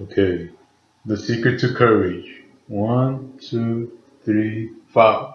Okay. The secret to courage. One, two, three, five.